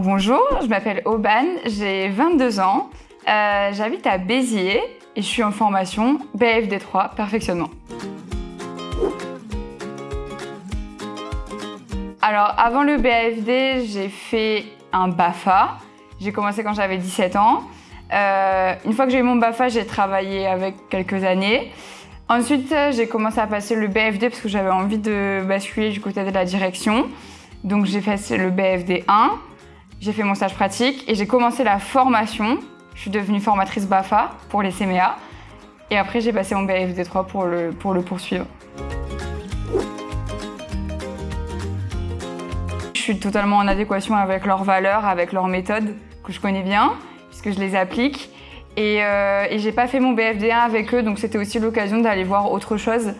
Bonjour, je m'appelle Aubane, j'ai 22 ans, euh, j'habite à Béziers et je suis en formation BFD3 perfectionnement. Alors avant le BFD, j'ai fait un BAFA. J'ai commencé quand j'avais 17 ans. Euh, une fois que j'ai eu mon BAFA, j'ai travaillé avec quelques années. Ensuite, j'ai commencé à passer le BFD parce que j'avais envie de basculer du côté de la direction. Donc j'ai fait le BFD 1, j'ai fait mon stage pratique et j'ai commencé la formation. Je suis devenue formatrice BAFA pour les CMA. Et après, j'ai passé mon BFD 3 pour le, pour le poursuivre. Je suis totalement en adéquation avec leurs valeurs, avec leurs méthodes que je connais bien, puisque je les applique. Et, euh, et j'ai pas fait mon BFD1 avec eux, donc c'était aussi l'occasion d'aller voir autre chose,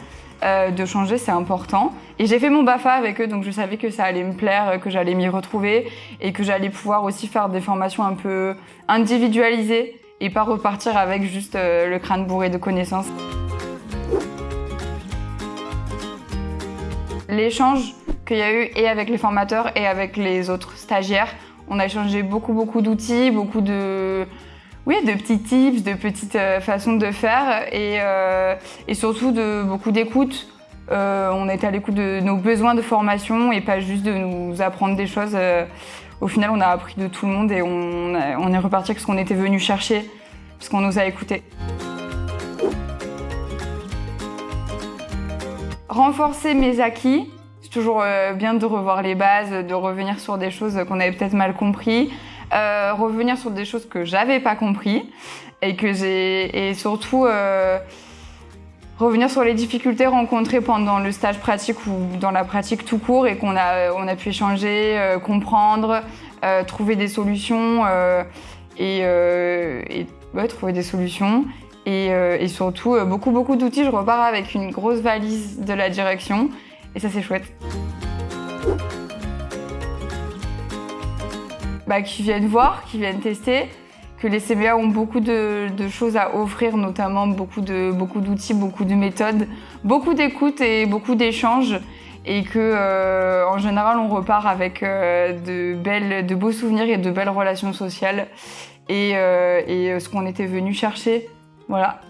euh, de changer, c'est important. Et j'ai fait mon BAFA avec eux, donc je savais que ça allait me plaire, que j'allais m'y retrouver et que j'allais pouvoir aussi faire des formations un peu individualisées et pas repartir avec juste euh, le crâne bourré de connaissances. L'échange qu'il y a eu et avec les formateurs et avec les autres stagiaires, on a échangé beaucoup beaucoup d'outils, beaucoup de oui, de petits tips, de petites euh, façons de faire et, euh, et surtout de beaucoup d'écoute. Euh, on était à l'écoute de nos besoins de formation et pas juste de nous apprendre des choses. Au final, on a appris de tout le monde et on, est reparti avec ce qu'on était venu chercher, parce qu'on nous a écoutés. Renforcer mes acquis, c'est toujours bien de revoir les bases, de revenir sur des choses qu'on avait peut-être mal compris, euh, revenir sur des choses que j'avais pas compris et que j'ai et surtout euh, revenir sur les difficultés rencontrées pendant le stage pratique ou dans la pratique tout court et qu'on a pu échanger, euh, comprendre, trouver des solutions et, trouver des solutions. Et, et surtout, beaucoup, beaucoup d'outils. Je repars avec une grosse valise de la direction. Et ça, c'est chouette. Bah, qui viennent voir, qui viennent tester, que les CBA ont beaucoup de, choses à offrir, notamment beaucoup de beaucoup d'outils, beaucoup de méthodes, beaucoup d'écoute et beaucoup d'échanges, et que euh, en général on repart avec euh, de belles, de beaux souvenirs et de belles relations sociales, et, euh, et ce qu'on était venu chercher, voilà.